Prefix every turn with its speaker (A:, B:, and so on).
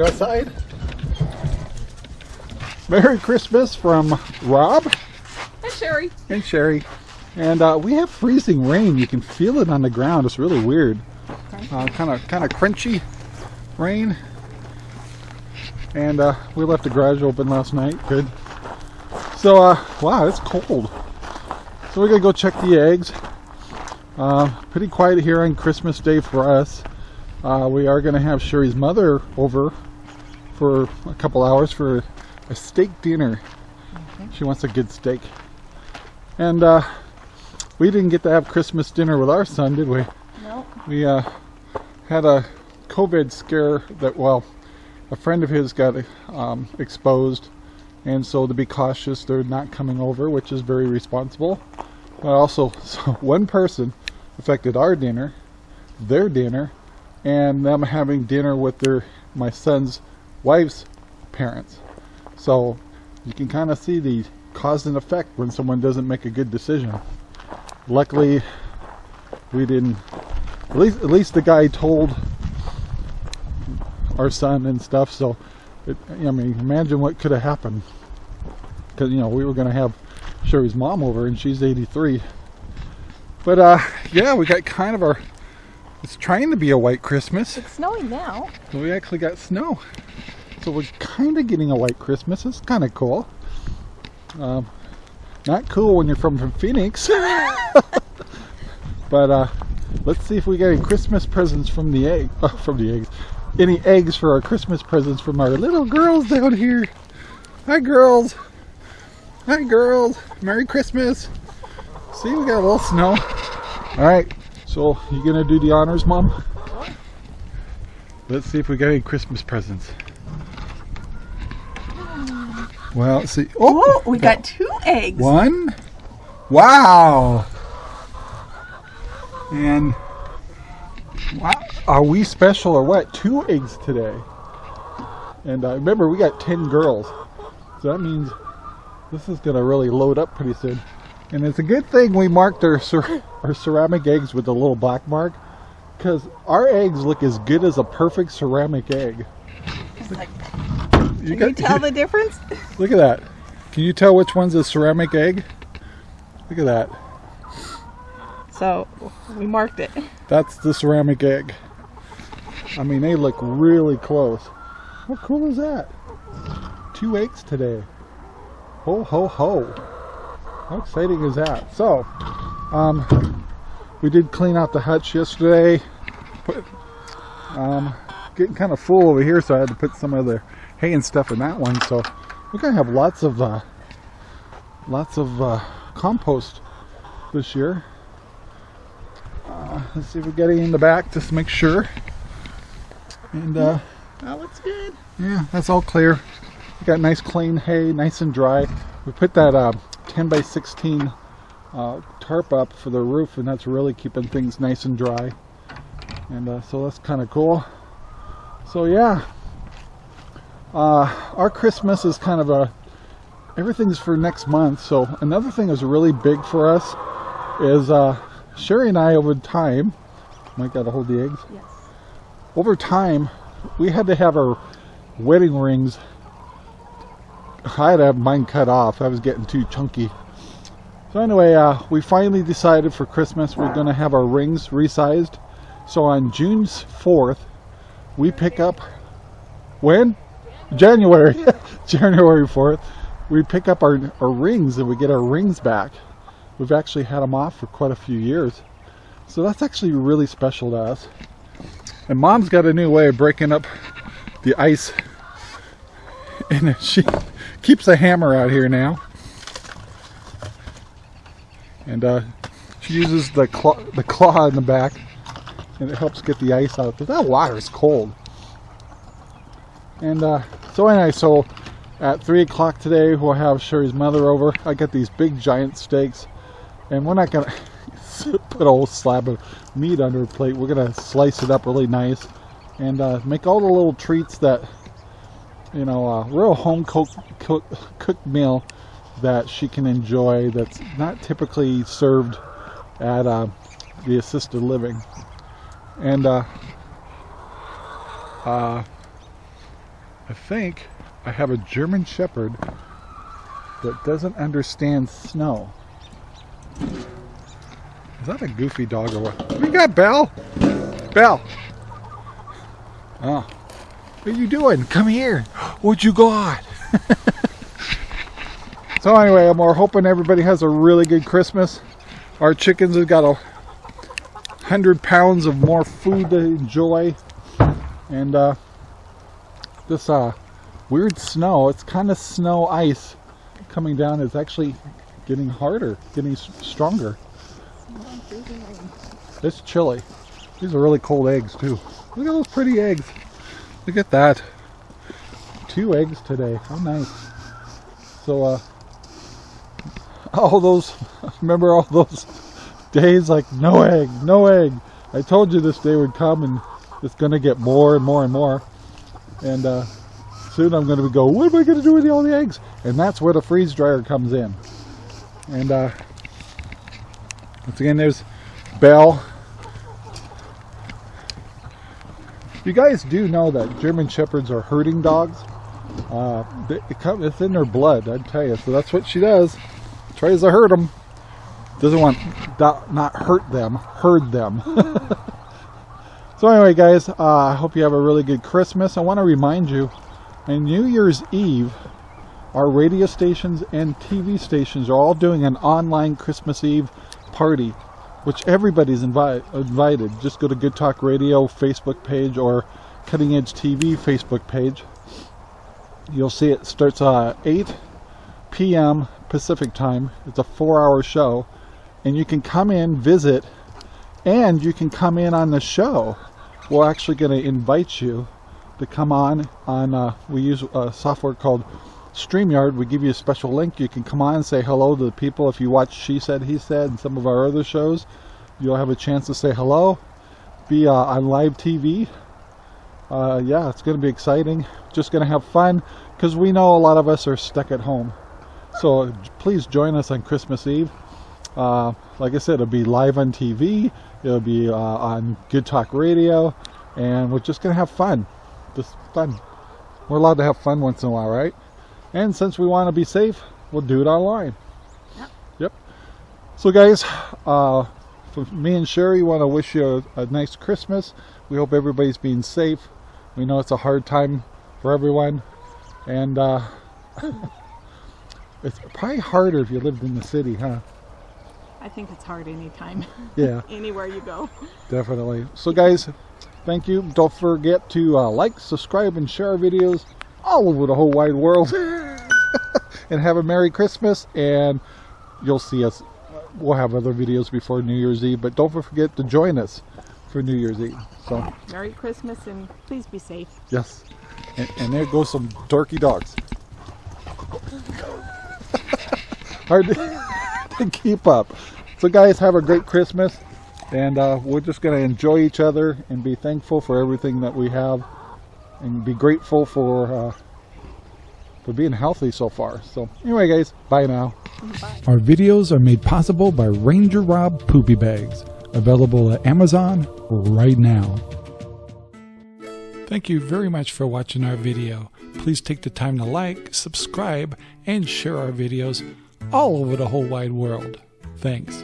A: Go outside. Merry Christmas from Rob
B: Hi, Sherry.
A: and Sherry. And uh, we have freezing rain. You can feel it on the ground. It's really weird. Kind of, kind of crunchy rain. And uh, we left the garage open last night. Good. So, uh, wow, it's cold. So we're gonna go check the eggs. Uh, pretty quiet here on Christmas Day for us. Uh, we are gonna have Sherry's mother over for a couple hours for a steak dinner. She wants a good steak. And uh, we didn't get to have Christmas dinner with our son, did we?
B: No.
A: We uh, had a COVID scare that, well, a friend of his got um, exposed, and so to be cautious, they're not coming over, which is very responsible. But also, so one person affected our dinner, their dinner, and them having dinner with their my son's wife's parents. So you can kind of see the cause and effect when someone doesn't make a good decision. Luckily, we didn't. At least, at least the guy told our son and stuff. So, it, I mean, imagine what could have happened. Because you know we were going to have Sherry's mom over, and she's 83. But uh, yeah, we got kind of our. It's trying to be a white Christmas.
B: It's snowing now.
A: We actually got snow. So we're kind of getting a white Christmas. It's kind of cool. Um, not cool when you're from, from Phoenix. but uh, let's see if we get any Christmas presents from the egg. Oh, from the eggs. Any eggs for our Christmas presents from our little girls down here. Hi, girls. Hi, girls. Merry Christmas. See, we got a little snow. All right. So you gonna do the honors, Mom? Let's see if we got any Christmas presents. Well, see.
B: Oh, we got two eggs.
A: One. Wow. And wow, are we special or what? Two eggs today. And uh, remember, we got 10 girls. So that means this is going to really load up pretty soon. And it's a good thing we marked our, cer- our ceramic eggs with a little black mark because our eggs look as good as a perfect ceramic egg.
B: It's like,
A: You
B: can you tell the difference?
A: Look at that. Can you tell which one's a ceramic egg? Look at that.
B: So we marked it.
A: That's the ceramic egg. I mean, they look really close. How cool is that? Two eggs today. Ho, ho, ho. How exciting is that? So, um, we did clean out the hutch yesterday. Put, um, getting kind of full over here, so I had to put some of the hay and stuff in that one. So, we're gonna have lots of, uh, lots of uh, compost this year. Uh, let's see if we get any in the back just to make sure. And uh,
B: That looks good.
A: yeah, that's all clear. We got nice clean hay, nice and dry. We put that uh, 10 by 16 uh, tarp up for the roof, and that's really keeping things nice and dry. And uh, so that's kind of cool. So yeah, uh, our Christmas is kind of a everything's for next month. So another thing that's really big for us is uh, Sherry and I over time. Might got to hold the eggs
B: Yes.
A: over time, we had to have our wedding rings. I had to have mine cut off. I was getting too chunky. So anyway, uh, we finally decided for Christmas we're going to have our rings resized. So on June 4th, we pick up when January, January 4th, we pick up our, our rings and we get our rings back. We've actually had them off for quite a few years. So that's actually really special to us. And mom's got a new way of breaking up the ice. And she keeps a hammer out here now. And uh, she uses the claw, the claw in the back. And it helps get the ice out. Because that water is cold. And uh, so anyway, so at 3 o'clock today, we'll have Sherry's mother over. I got these big giant steaks. And we're not going to put a whole slab of meat under a plate. We're gonna slice it up really nice and uh, make all the little treats that you know, a real home cooked cook, cooked meal that she can enjoy. That's not typically served at uh, the assisted living. And uh, uh, I think I have a German Shepherd that doesn't understand snow. Is that a goofy dog or what? We got Belle. Belle. Oh. What are you doing? Come here. What you got? so anyway, I'm we're hoping everybody has a really good Christmas. Our chickens have got a hundred pounds of more food to enjoy. And uh, this uh, weird snow, it's kind of snow ice coming down is actually getting harder, getting stronger. It's chilly. These are really cold eggs too. Look at those pretty eggs. Look at that. Two eggs today. How nice. So uh all those remember all those days like no egg, no egg. I told you this day would come and it's gonna get more and more and more. And uh soon I'm gonna go, what am I gonna do with all the eggs? And that's where the freeze dryer comes in. And uh once again there's Belle. You guys do know that German Shepherds are herding dogs. Uh, it's in their blood, I'd tell you. So that's what she does. Tries to hurt them. Doesn't want not hurt them, herd them. so anyway, guys, uh, I hope you have a really good Christmas. I want to remind you, on New Year's Eve, our radio stations and TV stations are all doing an online Christmas Eve party, which everybody's invi- invited. Just go to Good Talk Radio Facebook page or Cutting Edge TV Facebook page. You'll see it starts uh, 8 p.m. Pacific time. It's a four-hour show, and you can come in, visit, and you can come in on the show. We're actually going to invite you to come on. On uh, we use a software called StreamYard. We give you a special link. You can come on and say hello to the people. If you watch She Said, He Said, and some of our other shows, you'll have a chance to say hello. Be uh, on live TV. Uh, yeah, it's going to be exciting. Just going to have fun because we know a lot of us are stuck at home. So please join us on Christmas Eve. Uh, like I said, it'll be live on TV. It'll be uh, on Good Talk Radio, and we're just gonna have fun. Just fun. We're allowed to have fun once in a while, right? And since we want to be safe, we'll do it online.
B: Yep.
A: Yep. So, guys, uh, for me and Sherry, want to wish you a, a nice Christmas. We hope everybody's being safe. We know it's a hard time for everyone, and uh, it's probably harder if you lived in the city, huh?
B: I think it's hard anytime,
A: Yeah,
B: anywhere you go.
A: definitely. So, guys, thank you. Don't forget to uh, like, subscribe, and share our videos all over the whole wide world. and have a Merry Christmas. And you'll see us. We'll have other videos before New Year's Eve, but don't forget to join us for New Year's Eve. So,
B: Merry Christmas and please be safe.
A: yes. And, and there goes some dorky dogs. Hard to keep up. So, guys, have a great Christmas. And uh, we're just going to enjoy each other and be thankful for everything that we have and be grateful for uh, for being healthy so far. So, anyway, guys, bye now.
B: Bye.
A: Our videos are made possible by Ranger Rob Poopy Bags, available at Amazon right now. Thank you very much for watching our video. Please take the time to like, subscribe, and share our videos all over the whole wide world. Thanks.